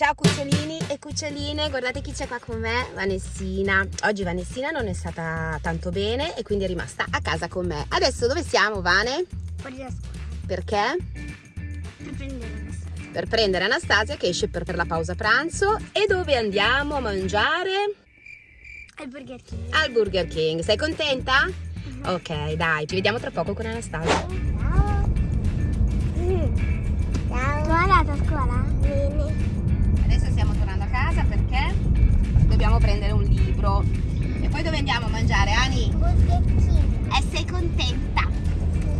Ciao cucciolini e cuccioline, guardate chi c'è qua con me, Vanessina. Oggi Vanessina non è stata tanto bene e quindi è rimasta a casa con me. Adesso dove siamo, Vane? Fuori da scuola. Perché? Per prendere Anastasia. Per prendere Anastasia che esce per, per la pausa pranzo. E dove andiamo a mangiare? Al Burger King. Al Burger King. Sei contenta? Ok, dai, ci vediamo tra poco con Anastasia. Dobbiamo prendere un libro. E poi dove andiamo a mangiare, Ani? Burger King. E sei contenta?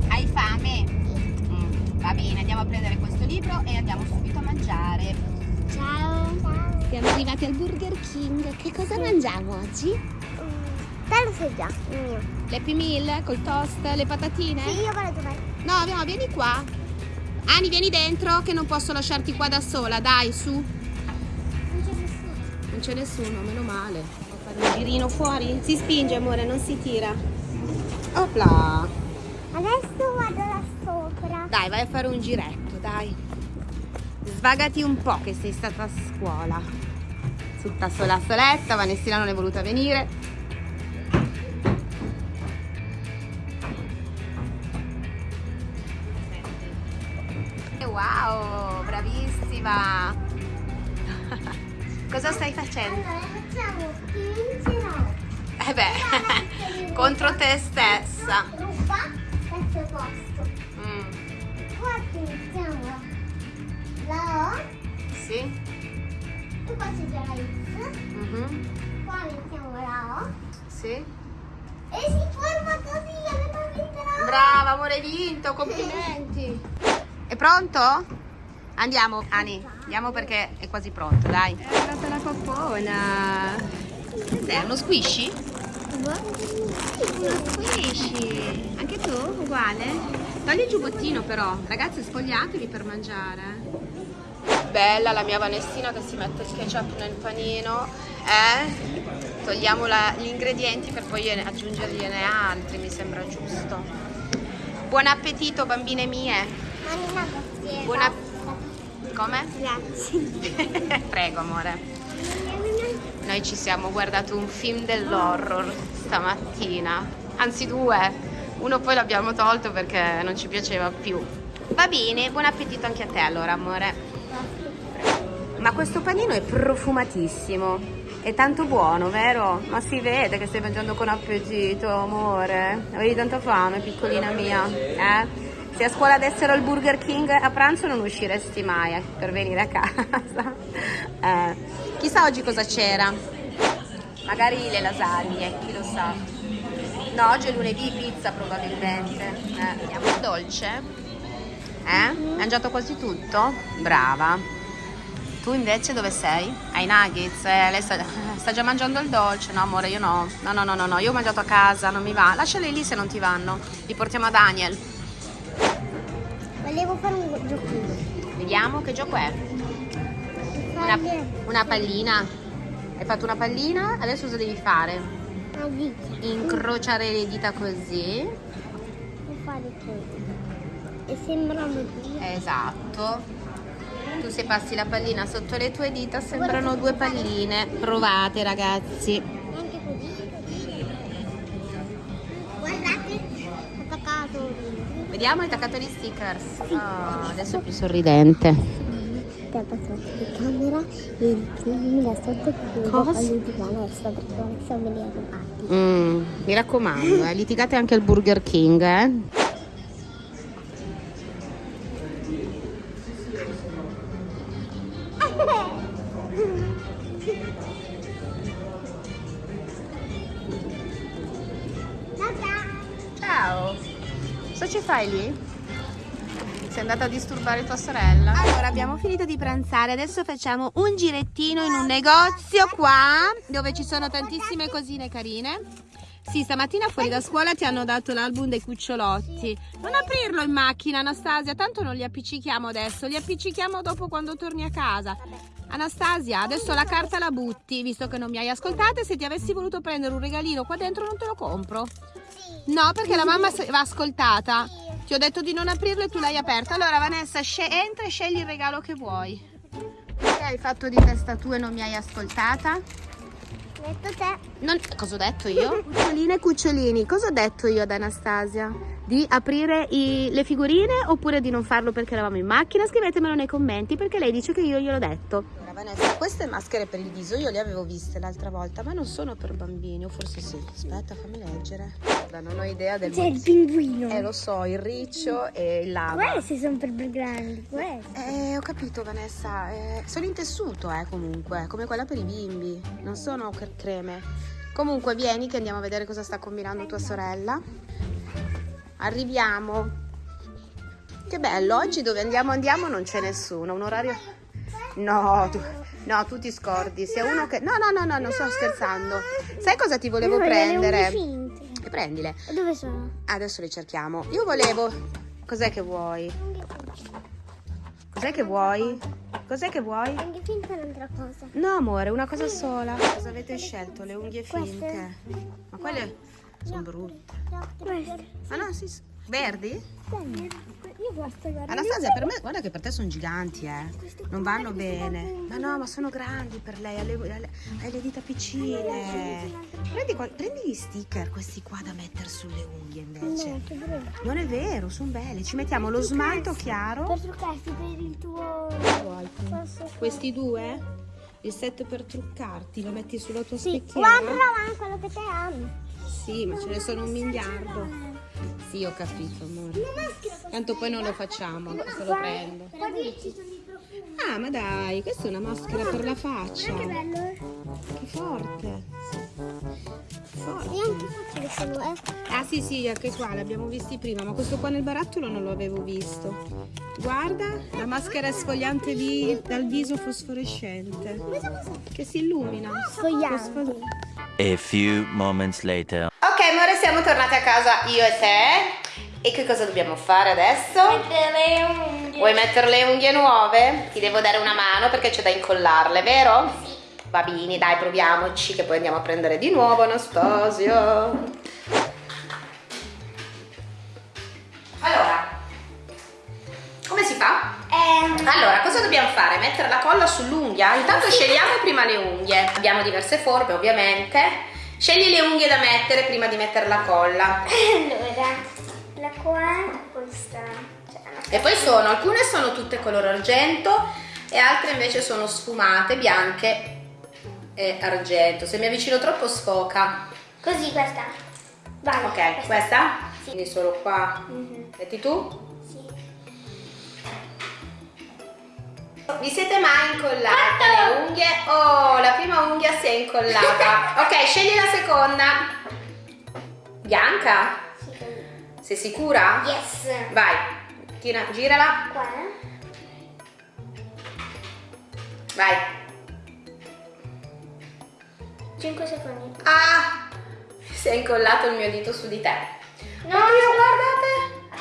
Hai fame? Mm, va bene, andiamo a prendere questo libro e andiamo subito a mangiare. Ciao. Ciao. Siamo arrivati al Burger King. Che cosa mangiamo oggi? Te lo sai già, il mio. L'Happy Meal col toast, le patatine? Sì, io vado dov'è? No, no, vieni qua. Ani, vieni dentro che non posso lasciarti qua da sola. Dai, su. Non c'è nessuno. Meno male. Devo fare un girino fuori? Si spinge, amore, non si tira. Opla. Adesso vado là sopra. Dai, vai a fare un giretto, dai. Svagati un po' che sei stata a scuola. Tutta sola soletta, Vanessina non è voluta venire. Wow, bravissima. Cosa stai facendo? Allora facciamo 15 no. Eh beh, contro te stessa. Ruba, terzo posto. Mm, Qua iniziamo la O. sì. E qua c'è già la X. mhm, Qua iniziamo la O. sì. E si forma così, abbiamo vinto la O. Brava, amore, hai vinto, complimenti. È pronto? Andiamo, Ani, andiamo perché è quasi pronto, dai. È arrivata la coppona. Cos'è, uno squishy? Uno squishy. Anche tu, uguale? Togli il giubbottino però. Ragazzi, spogliatevi per mangiare. Bella la mia Vanessina che si mette il ketchup nel panino. Eh? Togliamo la- gli ingredienti per poi aggiungergliene altri, mi sembra giusto. Buon appetito, bambine mie. Manina grazie. Come? Grazie. Prego, amore. Noi ci siamo guardato un film dell'horror stamattina, anzi due. Uno poi l'abbiamo tolto perché non ci piaceva più. Va bene, buon appetito anche a te allora, amore. Ma questo panino è profumatissimo. È tanto buono, vero? Ma si vede che stai mangiando con appetito, amore. Avevi tanta fame, piccolina mia, eh? Se a scuola dessero il Burger King a pranzo non usciresti mai per venire a casa. Eh, chissà oggi cosa c'era. Magari le lasagne, chi lo sa. No, oggi è lunedì, pizza probabilmente. Eh, il dolce. Eh? Hai mangiato quasi tutto? Brava. Tu invece dove sei? Ai nuggets? Eh, lei sta, sta già mangiando il dolce? No amore, io no. No, no, no, no, no, io ho mangiato a casa, non mi va. Lasciali lì se non ti vanno. Li portiamo a Daniel. Volevo fare un giochino. Vediamo che gioco è. Una, una pallina. Hai fatto una pallina? Adesso cosa devi fare? Incrociare le dita così. E fare così. E sembrano due. Esatto. Tu se passi la pallina sotto le tue dita sembrano due palline. Provate ragazzi. Anche così. Guardate. Ho attaccato. Vediamo, hai attaccato gli stickers. Oh, adesso è più sorridente. Ti passato camera e da sotto Cosa? perché non rubati. Mm, mi raccomando, eh, litigate anche al Burger King, eh. Cosa ci fai lì? Sei andata a disturbare tua sorella? Allora, abbiamo finito di pranzare. Adesso facciamo un girettino in un negozio qua, dove ci sono tantissime cosine carine. Sì, stamattina fuori da scuola ti hanno dato l'album dei cucciolotti. Non aprirlo in macchina, Anastasia, tanto non li appiccichiamo adesso, li appiccichiamo dopo quando torni a casa. Anastasia, adesso la carta la butti, visto che non mi hai ascoltata e se ti avessi voluto prendere un regalino qua dentro non te lo compro. No, perché la mamma va ascoltata. Ti ho detto di non aprirlo e tu l'hai aperto. Allora, Vanessa, entra e scegli il regalo che vuoi. Perché hai fatto di testa tua e non mi hai ascoltata? Detto te. Non... Cosa ho detto io? Cuccioline e cucciolini, cosa ho detto io ad Anastasia? Di aprire i- le figurine oppure di non farlo perché eravamo in macchina? Scrivetemelo nei commenti perché lei dice che io gliel'ho detto. Vanessa, queste maschere per il viso io le avevo viste l'altra volta, ma non sono per bambini, o forse sì. Aspetta, fammi leggere. Guarda, non ho idea del C'è il pinguino. Eh, lo so, il riccio e il lava. Questi sono per grandi, questi. Eh, ho capito Vanessa, eh, sono in tessuto eh comunque, come quella per i bimbi, non sono per creme. Comunque vieni che andiamo a vedere cosa sta combinando tua sorella. Arriviamo. Che bello, oggi dove andiamo andiamo non c'è nessuno, un orario... No, tu, no, tu ti scordi, sia uno che... No, no, no, no, non sto scherzando. Sai cosa ti volevo Io voglio le unghie finte. E prendile. Dove sono? Adesso le cerchiamo. Io volevo... Cos'è che vuoi? Cos'è che vuoi? Cos'è che vuoi? Unghie finte è un'altra cosa. No, amore, una cosa sola. Cosa avete scelto? Le unghie Queste? finte? Ma quelle sono brutte. Queste. Ma no, sì. Verdi? Io questo guarda. Anastasia, per me, guarda che per te sono giganti, eh. Non vanno bene. Ma no, ma sono grandi per lei. Ha le, ha le- dita piccine. Prendi, prendi gli sticker, questi qua da mettere sulle unghie invece. Non è vero, sono belli. Ci mettiamo lo smalto chiaro. Per truccarsi per il tuo... Questi due? Il set per truccarti, lo metti sulla tua Sì, specchiera? guardala, ma quello che te ami. Sì, ma ce ne sono un miliardo. Sì, ho capito, amore. Tanto poi non lo facciamo, se lo prendo. Ah, ma dai, questa è una maschera per la faccia. Che bello. Che forte. Forte. E anche facile sono, eh. Ah sì sì, anche qua l'abbiamo visti prima, ma questo qua nel barattolo non lo avevo visto. Guarda, la maschera esfoliante vi- dal viso fosforescente. Che si illumina. Sfoglianti. A few moments later. Ok, amore, siamo tornate a casa io e te. E che cosa dobbiamo fare adesso? Mettere unghie. Vuoi mettere le unghie nuove? Ti devo dare una mano perché c'è da incollarle, vero? Sì. Va bene, dai, proviamoci che poi andiamo a prendere di nuovo Anastasia. Come si fa? Ehm, Allora, cosa dobbiamo fare? Mettere la colla sull'unghia? Intanto scegliamo prima le unghie. Abbiamo diverse forme, ovviamente. Scegli le unghie da mettere prima di mettere la colla. allora, la qua, questa. Cioè, E poi sono, alcune sono tutte color argento e altre invece sono sfumate, bianche e argento. Se mi avvicino troppo sfoca. Così questa. Vai. Ok, questa? Sì. Quindi solo qua. Mhm, Metti tu? Vi siete mai incollate le unghie? Oh, la prima unghia si è incollata. ok, scegli la seconda. Bianca? Sì. Sei sicura? Yes. Vai, tira, girala. Qua. Vai. 5 secondi. Ah, si è incollato il mio dito su di te. No, Oddio, guardate,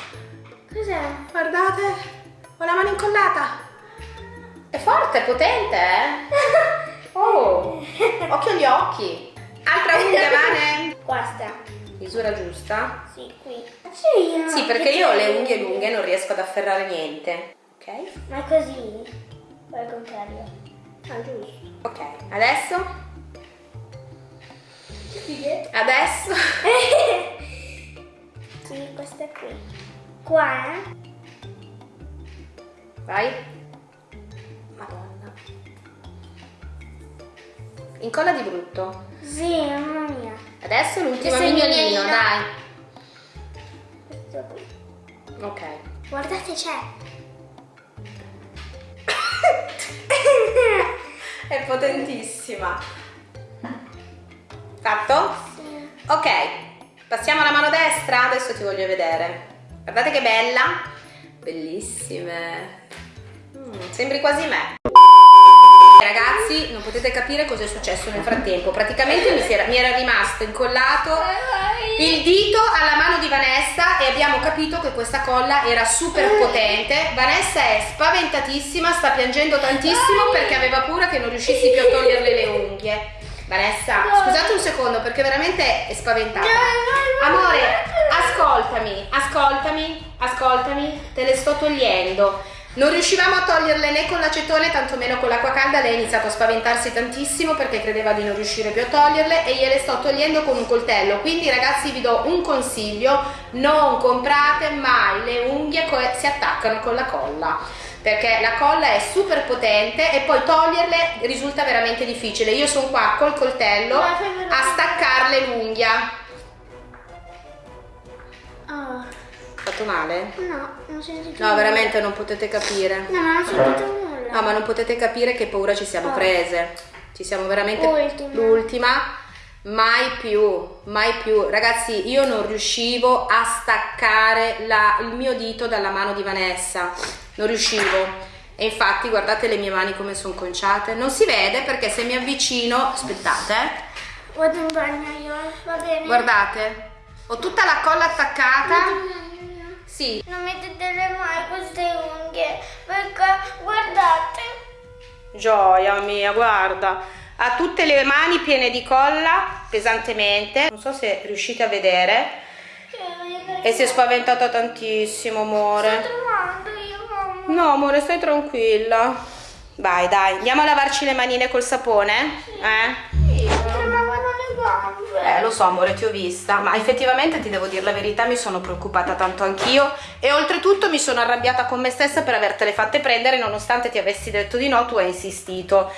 Cos'è? guardate, ho la mano incollata. È forte, è potente, eh? Oh, occhio agli occhi. Altra unghia, Vane? Questa. Misura giusta? Sì, qui. Sì, Sì, perché io ho le unghie lunghe e non riesco ad afferrare niente. Ok? Ma è così? O al contrario? Ah, giusto. Ok, adesso? Adesso? sì, questa è qui. Qua, eh? Vai. Incolla di brutto. Sì, mamma mia. Adesso l'ultimo mignolino, dai. Ok. Guardate, c'è. È potentissima. Fatto? Sì. Ok. Passiamo alla mano destra, adesso ti voglio vedere. Guardate che bella. Bellissime. Mm, sembri quasi me. Ragazzi, non potete capire cosa è successo nel frattempo. Praticamente mi, era, mi era rimasto incollato il dito alla mano di Vanessa e abbiamo capito che questa colla era super potente. Vanessa è spaventatissima, sta piangendo tantissimo perché aveva paura che non riuscissi più a toglierle le unghie. Vanessa, scusate un secondo perché veramente è spaventata. Amore, ascoltami, ascoltami, ascoltami, te le sto togliendo. Non riuscivamo a toglierle né con l'acetone, tantomeno con l'acqua calda. Lei ha iniziato a spaventarsi tantissimo perché credeva di non riuscire più a toglierle e gliele sto togliendo con un coltello. Quindi ragazzi vi do un consiglio, non comprate mai le unghie che si attaccano con la colla perché la colla è super potente e poi toglierle risulta veramente difficile. Io sono qua col coltello a staccarle l'unghia. Oh. Fatto male? No, non si sentito No, veramente non potete capire. No, non ho sentito nulla. No, ma non potete capire che paura ci siamo Oh. prese. Ci siamo veramente Ultima. l'ultima. Mai più, mai più. Ragazzi, io non riuscivo a staccare la- il mio dito dalla mano di Vanessa. Non riuscivo. E infatti, guardate le mie mani come sono conciate. Non si vede perché se mi avvicino, aspettate, eh. Vado in bagno io, va bene. Guardate, ho tutta la colla attaccata. Sì, Non mettete mai queste unghie, perché guardate. Gioia mia, guarda. Ha tutte le mani piene di colla, pesantemente. Non so se riuscite a vedere. E si è spaventata tantissimo, amore. trovando io, mamma. No, amore, stai tranquilla. Vai, dai, andiamo a lavarci le manine col sapone? Eh? Mi tremavano le gambe. Eh, lo so, amore, ti ho vista, ma effettivamente ti devo dire la verità, mi sono preoccupata tanto anch'io e oltretutto mi sono arrabbiata con me stessa per avertele fatte prendere, nonostante ti avessi detto di no, tu hai insistito.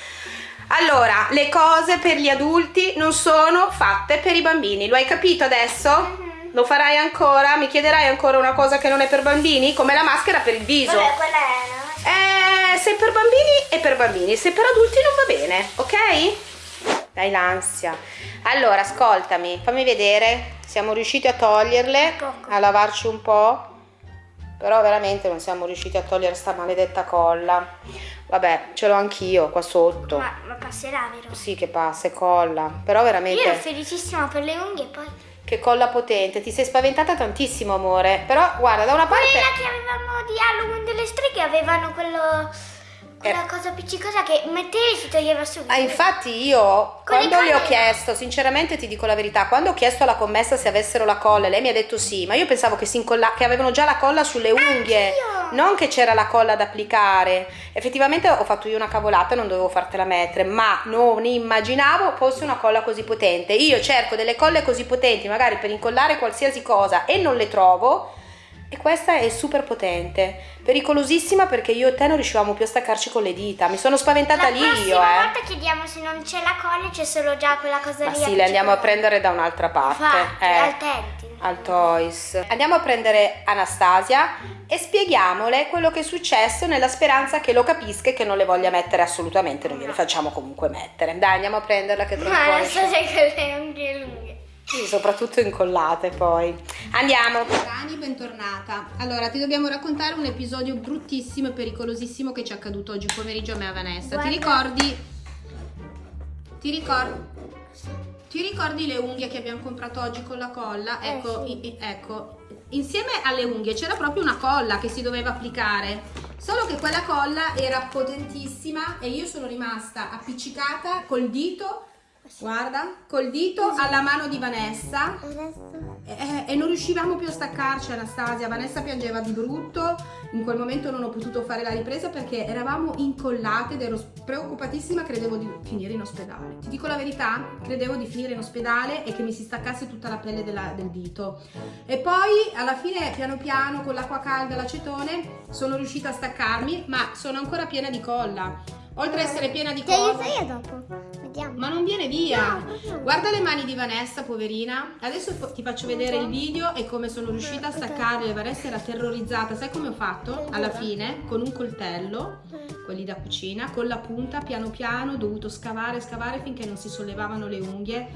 Allora, le cose per gli adulti non sono fatte per i bambini, lo hai capito adesso? Lo farai ancora? Mi chiederai ancora una cosa che non è per bambini? Come la maschera per il viso. Vabbè, quella è Eh, se per bambini è per bambini, se per adulti non va bene, ok? Dai l'ansia. Allora, ascoltami, fammi vedere. Siamo riusciti a toglierle, Poco. a lavarci un po'. Però veramente non siamo riusciti a togliere sta maledetta colla. Vabbè, ce l'ho anch'io qua sotto. Ma, ma passerà, vero? Sì che passa, è colla. Però veramente... Io ero felicissima per le unghie, poi... Che colla potente. Ti sei spaventata tantissimo, amore. Però, guarda, da una parte... Quella che avevano di Halloween delle streghe avevano quello... Quella cosa appiccicosa che mettevi e si toglieva subito. Ah, infatti io Con quando le ho chiesto, sinceramente ti dico la verità, quando ho chiesto alla commessa se avessero la colla, lei mi ha detto sì, ma io pensavo che, si incolla- che avevano già la colla sulle unghie, non che c'era la colla da applicare. Effettivamente ho fatto io una cavolata, non dovevo fartela mettere, ma non immaginavo fosse una colla così potente. Io cerco delle colle così potenti, magari per incollare qualsiasi cosa e non le trovo. E questa è super potente, pericolosissima perché io e te non riuscivamo più a staccarci con le dita. Mi sono spaventata La lì prossima io, eh. volta chiediamo se non c'è la colla, c'è solo già quella cosa Ma lì. sì, le andiamo a prendere da un'altra parte. Infatti, eh, al Tenti. al Toys. Andiamo a prendere Anastasia e spieghiamole quello che è successo nella speranza che lo capisca e che non le voglia mettere assolutamente, non gliele facciamo comunque mettere. Dai, andiamo a prenderla che un Ma po' non esce. so se Sì, soprattutto incollate poi. Andiamo. Rani, bentornata. Allora, ti dobbiamo raccontare un episodio bruttissimo e pericolosissimo che ci è accaduto oggi pomeriggio a me e a Vanessa. Guarda. Ti ricordi? Ti ricordi? Ti ricordi le unghie che abbiamo comprato oggi con la colla? Eh, Ecco, sì. i- i- ecco, insieme alle unghie c'era proprio una colla che si doveva applicare. Solo che quella colla era potentissima e io sono rimasta appiccicata col dito, guarda, col dito alla mano di Vanessa e, e non riuscivamo più a staccarci Anastasia, Vanessa piangeva di brutto, in quel momento non ho potuto fare la ripresa perché eravamo incollate ed ero preoccupatissima, credevo di finire in ospedale. Ti dico la verità, credevo di finire in ospedale e che mi si staccasse tutta la pelle della- del dito. E poi alla fine piano piano con l'acqua calda e l'acetone sono riuscita a staccarmi, ma sono ancora piena di colla. Oltre a essere piena di Ti aiuto colla... io dopo. Vediamo. Ma non viene via. No, no. Guarda le mani di Vanessa, poverina. Adesso ti faccio vedere il video e come sono riuscita a staccarle. Vanessa era terrorizzata. Sai come ho fatto? Alla fine, con un coltello, quelli da cucina, con la punta, piano piano, ho dovuto scavare, scavare finché non si sollevavano le unghie.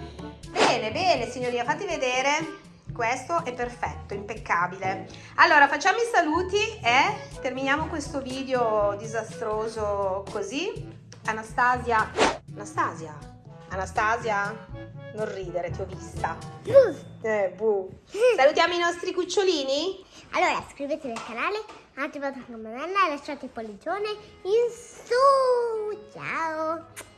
Bene, bene, signoria, fatti vedere. Questo è perfetto, impeccabile. Allora, facciamo i saluti e terminiamo questo video disastroso così. Anastasia, Anastasia, Anastasia, non ridere, ti ho vista. Eh, buh. Salutiamo i nostri cucciolini. Allora, iscrivetevi al canale, attivate la campanella e lasciate il pollicione in su. Ciao.